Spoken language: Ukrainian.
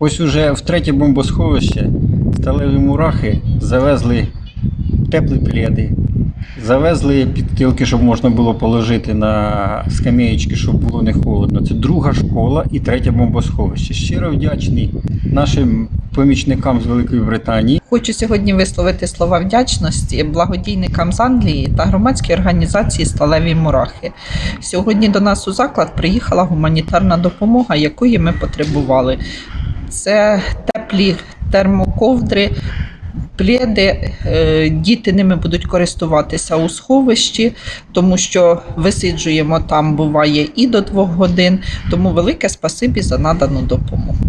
Ось уже в третє бомбосховище сталеві мурахи завезли теплі пледи, завезли підстилки, щоб можна було положити на скам'яєчки, щоб було не холодно. Це друга школа і третє бомбосховище. Щиро вдячний нашим помічникам з Великої Британії. Хочу сьогодні висловити слова вдячності благодійникам з Англії та громадській організації Сталеві Мурахи. Сьогодні до нас у заклад приїхала гуманітарна допомога, якої ми потребували. Це теплі термоковдри. Пледи, е, діти ними будуть користуватися у сховищі, тому що висиджуємо там буває і до двох годин. Тому велике спасибі за надану допомогу.